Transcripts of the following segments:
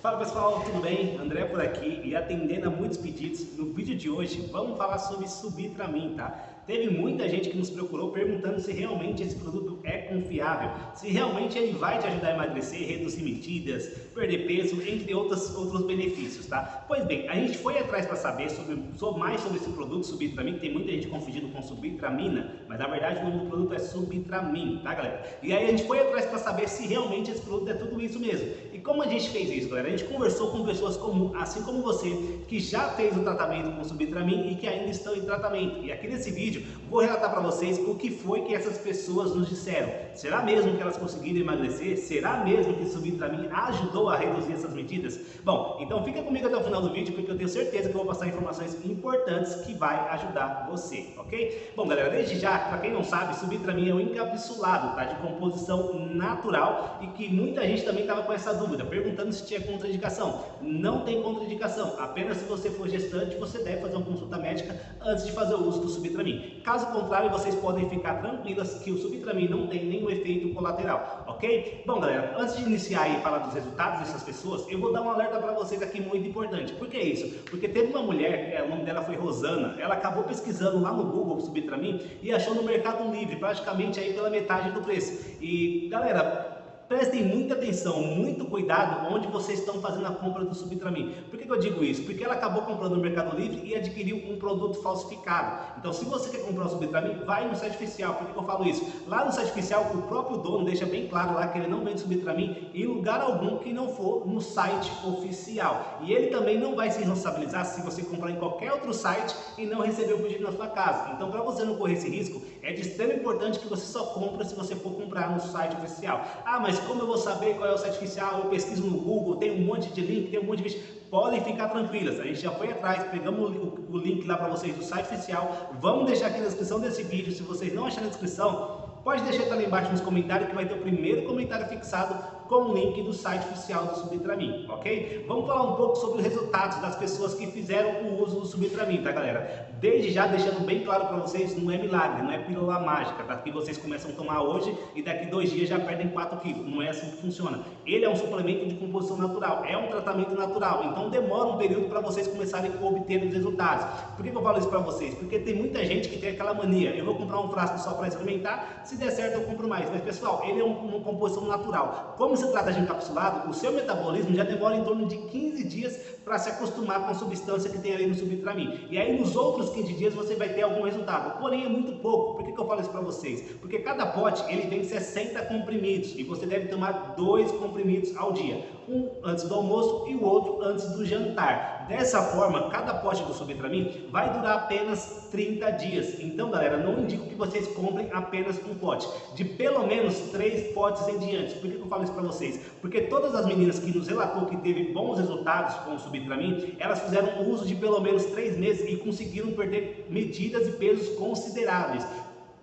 Fala pessoal, tudo bem? André por aqui e atendendo a muitos pedidos, no vídeo de hoje vamos falar sobre Subitramin, tá? Teve muita gente que nos procurou perguntando se realmente esse produto é confiável, se realmente ele vai te ajudar a emagrecer, reduzir medidas, perder peso, entre outros, outros benefícios, tá? Pois bem, a gente foi atrás para saber sobre, sobre, mais sobre esse produto Subitramin, que tem muita gente confundindo com Subitramina, mas na verdade o nome do produto é Subitramin, tá galera? E aí a gente foi atrás para saber se realmente esse produto é tudo isso mesmo. E como a gente fez isso, galera? A gente conversou com pessoas assim como você, que já fez o tratamento com Subitramin e que ainda estão em tratamento. E aqui nesse vídeo vídeo, vou relatar para vocês o que foi que essas pessoas nos disseram. Será mesmo que elas conseguiram emagrecer? Será mesmo que subir para mim ajudou a reduzir essas medidas? Bom, então fica comigo até o final do vídeo porque eu tenho certeza que eu vou passar informações importantes que vai ajudar você, ok? Bom, galera, desde já, para quem não sabe, mim é um encapsulado, tá? De composição natural e que muita gente também estava com essa dúvida, perguntando se tinha contraindicação. Não tem contraindicação, apenas se você for gestante, você deve fazer uma consulta médica antes de fazer o uso do Caso contrário, vocês podem ficar tranquilas que o Subtramin não tem nenhum efeito colateral, ok? Bom, galera, antes de iniciar e falar dos resultados dessas pessoas, eu vou dar um alerta para vocês aqui muito importante. Por que isso? Porque teve uma mulher, é, o nome dela foi Rosana, ela acabou pesquisando lá no Google Subtramin e achou no Mercado Livre, praticamente aí pela metade do preço. E, galera, prestem muita atenção, muito cuidado onde vocês estão fazendo a compra do Subtramin. Por que, que, eu digo isso? Porque ela acabou comprando no Mercado Livre e adquiriu um produto falsificado. Então, se você quer comprar o Subtramin, vai no site oficial. Por que, que, eu falo isso? Lá no site oficial, o próprio dono deixa bem claro lá que ele não vende Subtramin em lugar algum que não for no site oficial. E ele também não vai se responsabilizar se você comprar em qualquer outro site e não receber o pedido na sua casa. Então, para você não correr esse risco, é de extremo importante que você só compra se você for comprar no site oficial. Ah, mas como eu vou saber qual é o site oficial? Eu pesquiso no Google, tem um monte de link, tem um monte de vídeo. Podem ficar tranquilas, a gente já foi atrás, pegamos o, o link lá para vocês do site oficial. Vamos deixar aqui na descrição desse vídeo. Se vocês não acharem na descrição, pode deixar também embaixo nos comentários que vai ter o primeiro comentário fixado com o link do site oficial do Subtramin, ok? Vamos falar um pouco sobre os resultados das pessoas que fizeram o uso do Subtramin, tá galera? Desde já deixando bem claro para vocês, não é milagre, não é pílula mágica, tá? Que vocês começam a tomar hoje e daqui dois dias já perdem 4 quilos, não é assim que funciona. Ele é um suplemento de composição natural, é um tratamento natural, então demora um período para vocês começarem a obter os resultados. Por que, eu falo isso para vocês? Porque tem muita gente que tem aquela mania, eu vou comprar um frasco só para experimentar, se der certo eu compro mais, mas pessoal, ele é uma composição natural. Como se trata de encapsulado, o seu metabolismo já demora em torno de 15 dias para se acostumar com a substância que tem ali no subtramin. E aí nos outros 15 dias você vai ter algum resultado. Porém é muito pouco. Por que, que eu falo isso para vocês? Porque cada pote ele tem 60 comprimidos e você deve tomar dois comprimidos ao dia. Um antes do almoço e o outro antes do jantar. Dessa forma, cada pote do subtramin vai durar apenas 30 dias. Então, galera, não indico que vocês comprem apenas um pote. De pelo menos três potes em diante. Por que, eu falo isso para vocês? Porque todas as meninas que nos relatou que teve bons resultados com o Subtramin, elas fizeram uso de pelo menos três meses e conseguiram perder medidas e pesos consideráveis.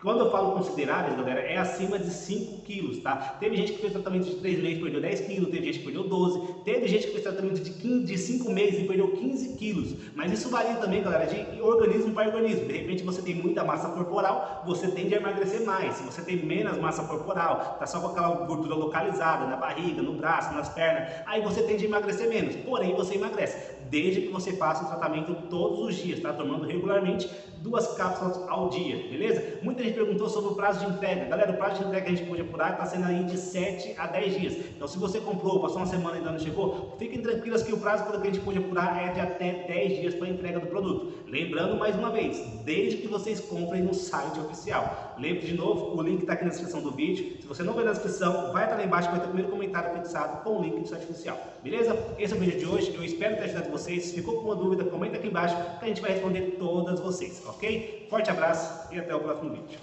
Quando eu falo consideráveis, galera, é acima de 5 quilos, tá? Teve gente que fez tratamento de 3 meses e perdeu 10 quilos, teve gente que perdeu 12, teve gente que fez tratamento de, 15, de 5 meses e perdeu 15 quilos. Mas isso varia também, galera, de organismo para organismo. De repente você tem muita massa corporal, você tende a emagrecer mais. Se você tem menos massa corporal, tá só com aquela gordura localizada na barriga, no braço, nas pernas, aí você tende a emagrecer menos. Porém, você emagrece desde que você faça o tratamento todos os dias, tá? Tomando regularmente duas cápsulas ao dia, beleza? Muita gente perguntou sobre o prazo de entrega. Galera, o prazo de entrega que a gente pode apurar está sendo aí de 7 a 10 dias. Então, se você comprou, passou uma semana e ainda não chegou, fiquem tranquilos que o prazo que a gente pode apurar é de até 10 dias para entrega do produto. Lembrando mais uma vez, desde que vocês comprem no site oficial. Lembre de novo, o link está aqui na descrição do vídeo. Se você não vê na descrição, vai estar lá embaixo, vai ter o primeiro comentário fixado com o link do site oficial. Beleza? Esse é o vídeo de hoje. Eu espero ter ajudado vocês. Se ficou com uma dúvida, comenta aqui embaixo que a gente vai responder todas vocês, ok? Forte abraço e até o próximo vídeo.